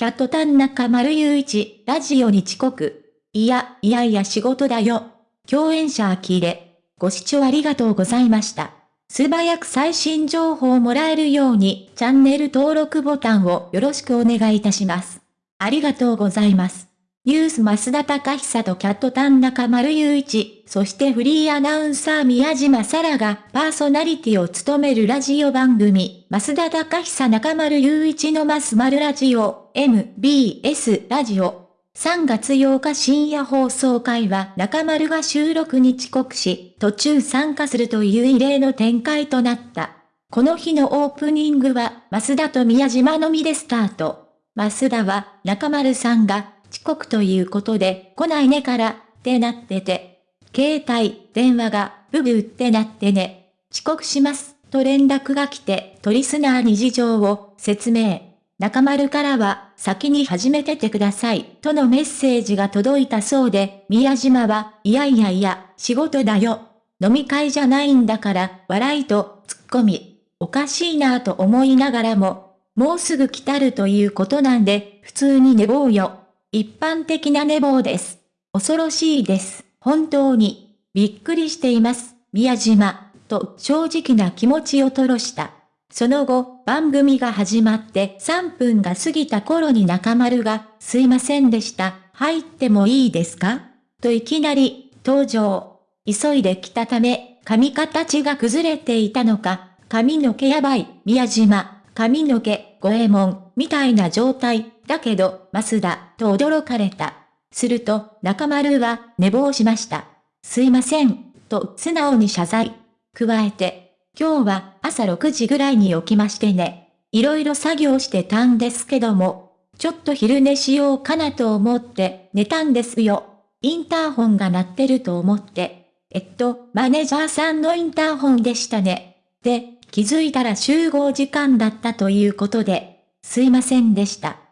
キャットタン中丸雄一、ラジオに遅刻。いや、いやいや仕事だよ。共演者呆れ。ご視聴ありがとうございました。素早く最新情報をもらえるように、チャンネル登録ボタンをよろしくお願いいたします。ありがとうございます。ニュース増田隆久とキャットタン中丸雄一、そしてフリーアナウンサー宮島沙羅がパーソナリティを務めるラジオ番組、増田隆久中丸雄一のマスマルラジオ、MBS ラジオ。3月8日深夜放送会は中丸が収録に遅刻し、途中参加するという異例の展開となった。この日のオープニングは、増田と宮島のみでスタート。増田は、中丸さんが、遅刻ということで、来ないねから、ってなってて。携帯、電話が、ブブってなってね。遅刻します、と連絡が来て、トリスナーに事情を説明。中丸からは、先に始めててください、とのメッセージが届いたそうで、宮島は、いやいやいや、仕事だよ。飲み会じゃないんだから、笑いと、ツッコミ。おかしいなぁと思いながらも、もうすぐ来たるということなんで、普通に寝坊よ。一般的な寝坊です。恐ろしいです。本当に。びっくりしています。宮島。と正直な気持ちを吐露した。その後、番組が始まって3分が過ぎた頃に中丸が、すいませんでした。入ってもいいですか？といきなり、登場。急いで来たため、髪形が崩れていたのか、髪の毛やばい、宮島、髪の毛、五右衛門、みたいな状態。だけど、増田、と驚かれた。すると、中丸は、寝坊しました。すいません、と素直に謝罪。加えて、今日は朝6時ぐらいに起きましてね。いろいろ作業してたんですけども、ちょっと昼寝しようかなと思って寝たんですよ。インターホンが鳴ってると思って。えっと、マネージャーさんのインターホンでしたね。で、気づいたら集合時間だったということで、すいませんでした。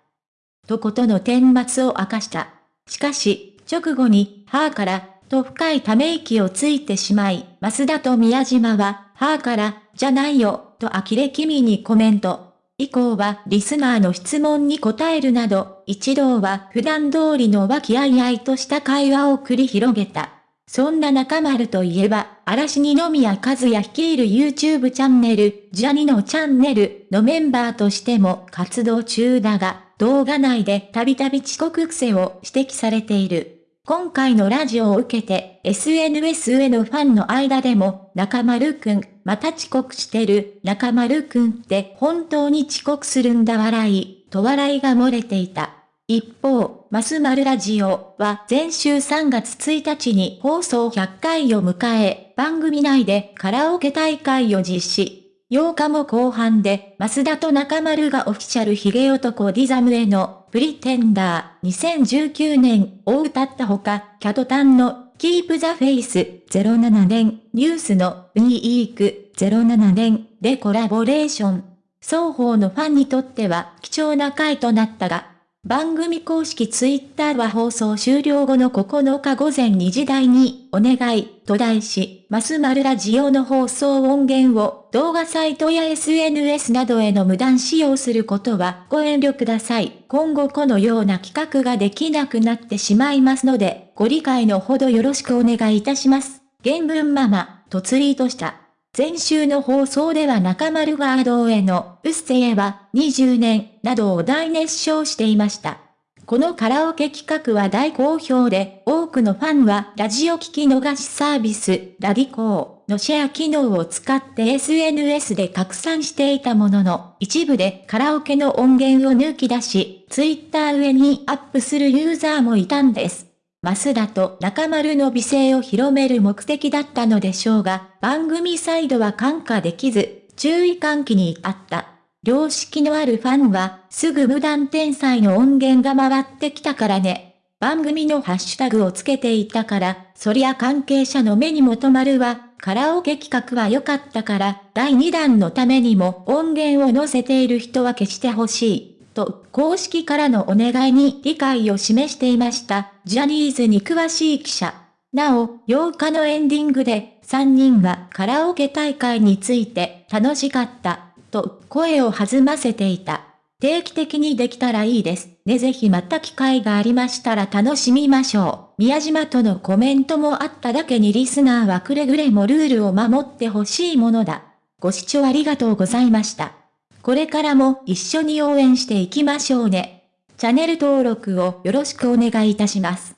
とことの顛末を明かした。しかし、直後に、はぁから、と深いため息をついてしまい、増田と宮島は、はぁから、じゃないよ、と呆れ気味にコメント。以降はリスナーの質問に答えるなど、一同は普段通りの和気あいあいとした会話を繰り広げた。そんな中丸といえば、嵐二宮和也率いる YouTube チャンネル、ジャニのチャンネルのメンバーとしても活動中だが、動画内でたびたび遅刻癖を指摘されている。今回のラジオを受けて、SNS へのファンの間でも、中丸くん、また遅刻してる、中丸くんって本当に遅刻するんだ笑い、と笑いが漏れていた。一方、マスマルラジオは前週3月1日に放送100回を迎え、番組内でカラオケ大会を実施。8日も後半で、増田と中丸がオフィシャルヒゲ男ディザムへの、プリテンダー2019年を歌ったほか、キャトタンの、キープザフェイス07年、ニュースの、ウニーク07年でコラボレーション。双方のファンにとっては貴重な回となったが、番組公式ツイッターは放送終了後の9日午前2時台に、お願い、と題し、マスマルラジオの放送音源を動画サイトや SNS などへの無断使用することはご遠慮ください。今後このような企画ができなくなってしまいますので、ご理解のほどよろしくお願いいたします。原文ママ、とツイートした。前週の放送では中丸ワードへの、うっせぇは20年などを大熱唱していました。このカラオケ企画は大好評で、多くのファンはラジオ聞き逃しサービス、ラディコーのシェア機能を使って SNS で拡散していたものの、一部でカラオケの音源を抜き出し、ツイッター上にアップするユーザーもいたんです。増田と中丸の美声を広める目的だったのでしょうが、番組サイドは感化できず、注意喚起にあった。良識のあるファンは、すぐ無断天才の音源が回ってきたからね。番組のハッシュタグをつけていたから、そりゃ関係者の目にも留まるわ。カラオケ企画は良かったから、第2弾のためにも音源を載せている人は消してほしい。と公式からのお願いに理解を示していました、ジャニーズに詳しい記者。なお、8日のエンディングで、3人はカラオケ大会について楽しかった、と声を弾ませていた。定期的にできたらいいです。ね、ぜひまた機会がありましたら楽しみましょう。宮島とのコメントもあっただけにリスナーはくれぐれもルールを守ってほしいものだ。ご視聴ありがとうございました。これからも一緒に応援していきましょうね。チャンネル登録をよろしくお願いいたします。